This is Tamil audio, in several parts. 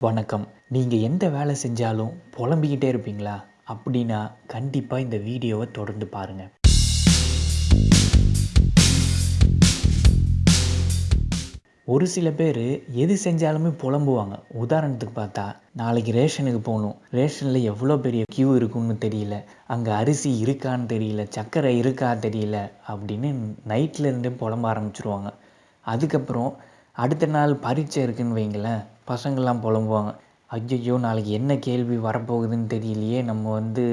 வணக்கம். நீங்கள் எந்த வேலை செஞ்சாலும் புலம்பிக்கிட்டே இருப்பீங்களா? அப்படின்னா கண்டிப்பாக இந்த வீடியோவை தொடர்ந்து பாருங்கள் ஒரு சில பேர் எது செஞ்சாலுமே புலம்புவாங்க. உதாரணத்துக்கு பார்த்தா நாளைக்கு ரேஷனுக்கு போகணும். ரேஷனில் எவ்வளோ பெரிய க்யூ இருக்குன்னு தெரியல. அங்கே அரிசி இருக்கான்னு தெரியல. சர்க்கரை இருக்கா தெரியல. அப்படின்னு நைட்டில் இருந்தே புலம்ப ஆரம்பிச்சிருவாங்க. அதுக்கப்புறம் அடுத்த நாள் பரீட்சை இருக்குன்னு வைங்களேன். பசங்கள்லாம் புலம்புவாங்க. ஐயையோ நாளைக்கு என்ன கேள்வி வரப்போகுதுன்னு தெரியலையே. நம்ம வந்து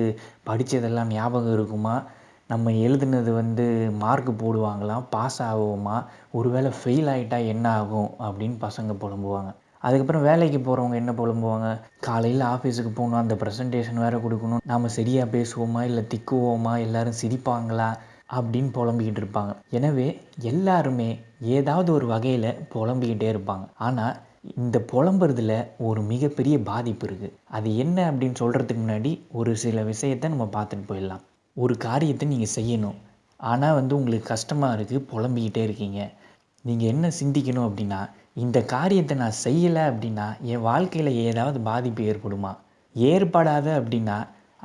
படித்ததெல்லாம் ஞாபகம் இருக்குமா? நம்ம எழுதுனது வந்து மார்க் போடுவாங்களாம் பாஸ் ஆகுவோமா ஒருவேளை ஃபெயில் ஆகிட்டா என்ன ஆகும்? அப்படின்னு பசங்க புலம்புவாங்க. அதுக்கப்புறம் வேலைக்கு போகிறவங்க என்ன புலம்புவாங்க? காலையில் ஆஃபீஸுக்கு போகணும் அந்த ப்ரெசன்டேஷன் வேறு கொடுக்கணும். நாம் சரியாக பேசுவோமா? இல்லை திக்குவோமா? எல்லோரும் சிரிப்பாங்களா? அப்படின்னு புலம்பிக்கிட்டு இருப்பாங்க. எனவே எல்லாருமே ஏதாவது ஒரு வகையில் புலம்பிக்கிட்டே இருப்பாங்க. ஆனால் இந்த புலம்புறதுல ஒரு மிகப்பெரிய பாதிப்பு இருக்குது அது என்ன அப்படின்னு சொல்கிறதுக்கு முன்னாடி ஒரு சில விஷயத்தை நம்ம பார்த்துட்டு போயிடலாம். ஒரு காரியத்தை நீங்கள் செய்யணும். ஆனால் வந்து உங்களுக்கு கஷ்டமாக இருக்குது புலம்பிக்கிட்டே இருக்கீங்க. நீங்கள் என்ன சிந்திக்கணும் அப்படின்னா இந்த காரியத்தை நான் செய்யலை அப்படின்னா என் வாழ்க்கையில் ஏதாவது பாதிப்பு ஏற்படுமா? ஏற்படாத அப்படின்னா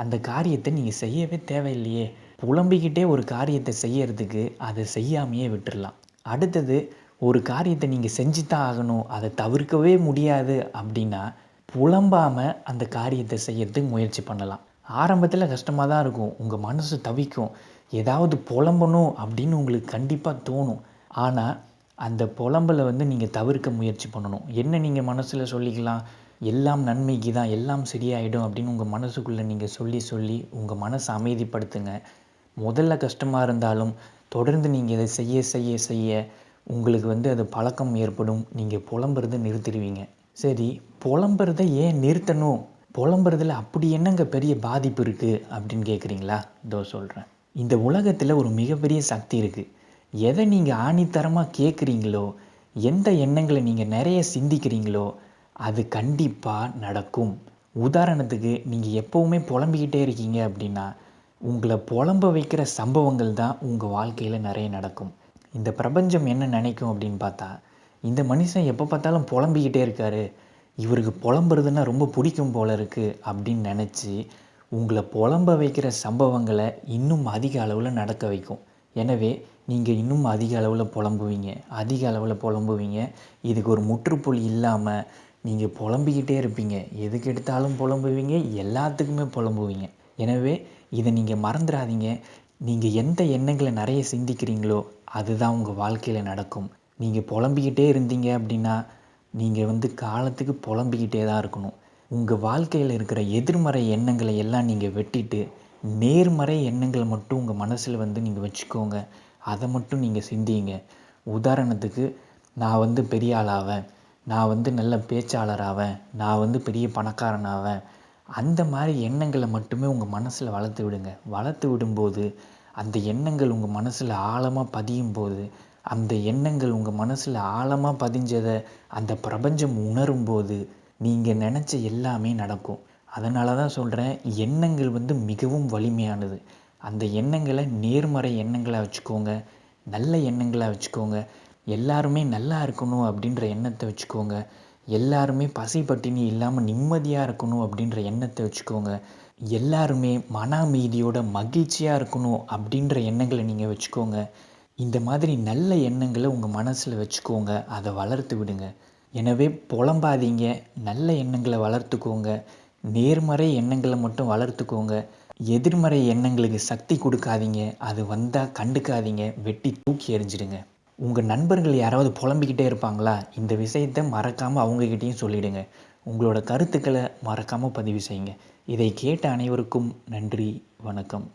அந்த காரியத்தை நீங்கள் செய்யவே தேவையில்லையே. புலம்பிக்கிட்டே ஒரு காரியத்தை செய்யறதுக்கு அதை செய்யாமையே விட்டுடலாம் அடுத்தது ஒரு காரியத்தை நீங்கள் செஞ்சு தான் ஆகணும் அதை தவிர்க்கவே முடியாது அப்படின்னா புலம்பாமல் அந்த காரியத்தை செய்யறதுக்கு முயற்சி பண்ணலாம். ஆரம்பத்தில் கஷ்டமாக தான் இருக்கும். உங்கள் மனசு தவிக்கும். ஏதாவது புலம்பணும் அப்படின்னு உங்களுக்கு கண்டிப்பாக தோணும். ஆனால் அந்த புலம்பலை வந்து நீங்கள் தவிர்க்க முயற்சி பண்ணணும். என்ன நீங்கள் மனசில் சொல்லிக்கலாம்? எல்லாம் நன்மைக்கு தான் எல்லாம் சரியாயிடும் அப்படின்னு உங்கள் மனசுக்குள்ளே நீங்கள் சொல்லி சொல்லி உங்கள் மனசை அமைதிப்படுத்துங்க. முதல்ல கஷ்டமாக இருந்தாலும் தொடர்ந்து நீங்கள் இதை செய்ய செய்ய செய்ய உங்களுக்கு வந்து அது பழக்கம் ஏற்படும். நீங்கள் புலம்புறதை நிறுத்திடுவீங்க. சரி புலம்புறதை ஏன் நிறுத்தணும்? புலம்புறதுல அப்படி என்னங்க பெரிய பாதிப்பு இருக்குது அப்படின்னு கேட்குறீங்களா இதோ சொல்கிறேன் இந்த உலகத்தில் ஒரு மிகப்பெரிய சக்தி இருக்குது எதை நீங்கள் ஆணித்தரமாக கேட்குறீங்களோ எந்த எண்ணங்களை நீங்கள் நிறைய சிந்திக்கிறீங்களோ அது கண்டிப்பாக நடக்கும். உதாரணத்துக்கு நீங்கள் எப்போவுமே புலம்பிக்கிட்டே இருக்கீங்க அப்படின்னா உங்களை புலம்ப வைக்கிற சம்பவங்கள் தான் உங்கள் வாழ்க்கையில் நிறைய நடக்கும். இந்த பிரபஞ்சம் என்ன நினைக்கும் அப்படின்னு பார்த்தா இந்த மனுஷன் எப்போ பார்த்தாலும் புலம்பிக்கிட்டே இருக்காரு. இவருக்கு புலம்புறதுன்னா ரொம்ப பிடிக்கும் போல இருக்குது அப்படின்னு நினச்சி உங்களை புலம்ப வைக்கிற சம்பவங்களை இன்னும் அதிக அளவில் நடக்க வைக்கும். எனவே நீங்கள் இன்னும் அதிக அளவில் புலம்புவீங்க. அதிக அளவில் புலம்புவீங்க. இதுக்கு ஒரு முற்றுப்புள்ளி இல்லாமல் நீங்கள் புலம்பிக்கிட்டே இருப்பீங்க. எதுக்கு எடுத்தாலும் புலம்புவீங்க எல்லாத்துக்குமே புலம்புவீங்க. எனவே இதை நீங்கள் மறந்துடாதீங்க. நீங்கள் எந்த எண்ணங்களை நிறைய சிந்திக்கிறீங்களோ அதுதான் உங்கள் வாழ்க்கையில் நடக்கும். நீங்கள் புலம்பிக்கிட்டே இருந்தீங்க அப்படின்னா நீங்கள் வந்து காலத்துக்கு புலம்பிக்கிட்டே தான் இருக்கணும். உங்கள் வாழ்க்கையில் இருக்கிற எதிர்மறை எண்ணங்களை எல்லாம் நீங்கள் வெட்டிட்டு நேர்மறை எண்ணங்களை மட்டும் உங்கள் மனசில் வந்து நீங்கள் வச்சுக்கோங்க. அதை மட்டும் நீங்கள் சிந்திங்க. உதாரணத்துக்கு நான் வந்து பெரிய ஆளாவேன் நான் வந்து நல்ல பேச்சாளராவேன் நான் வந்து பெரிய பணக்காரனாவேன் அந்த மாதிரி எண்ணங்களை மட்டுமே உங்கள் மனசில் வளர்த்து விடுங்க. வளர்த்து விடும்போது அந்த எண்ணங்கள் உங்கள் மனசில் ஆழமாக பதியும் போது அந்த எண்ணங்கள் உங்கள் மனசில் ஆழமாக பதிஞ்சதை அந்த பிரபஞ்சம் உணரும்போது நீங்கள் நினச்ச எல்லாமே நடக்கும். அதனால தான் சொல்கிறேன் எண்ணங்கள் வந்து மிகவும் வலிமையானது. அந்த எண்ணங்களை நேர்மறை எண்ணங்களாக வச்சுக்கோங்க நல்ல எண்ணங்களாக வச்சுக்கோங்க. எல்லாருமே நல்லா இருக்கணும் அப்படின்ற எண்ணத்தை வச்சுக்கோங்க. எல்லாருமே பசி பட்டினி இல்லாமல் நிம்மதியாக இருக்கணும் அப்படின்ற எண்ணத்தை வச்சுக்கோங்க. எல்லாருமே மன அமைதியோட மகிழ்ச்சியாக இருக்கணும் அப்படின்ற எண்ணங்களை நீங்கள் வச்சுக்கோங்க. இந்த மாதிரி நல்ல எண்ணங்களை உங்கள் மனசில் வச்சுக்கோங்க. அதை வளர்த்து விடுங்க. எனவே புலம்பாதீங்க. நல்ல எண்ணங்களை வளர்த்துக்கோங்க. நேர்மறை எண்ணங்களை மட்டும் வளர்த்துக்கோங்க. எதிர்மறை எண்ணங்களுக்கு சக்தி கொடுக்காதீங்க. அது வந்தால் கண்டுக்காதீங்க. வெட்டி தூக்கி எறிஞ்சிடுங்க. உங்கள் நண்பர்கள் யாராவது புலம்பிக்கிட்டே இருப்பாங்களா? இந்த விஷயத்தை மறக்காமல் அவங்கக்கிட்டேயும் சொல்லிவிடுங்க உங்களோட கருத்துக்களை மறக்காமல் பதிவு செய்யுங்க. இதை கேட்ட அனைவருக்கும் நன்றி வணக்கம்.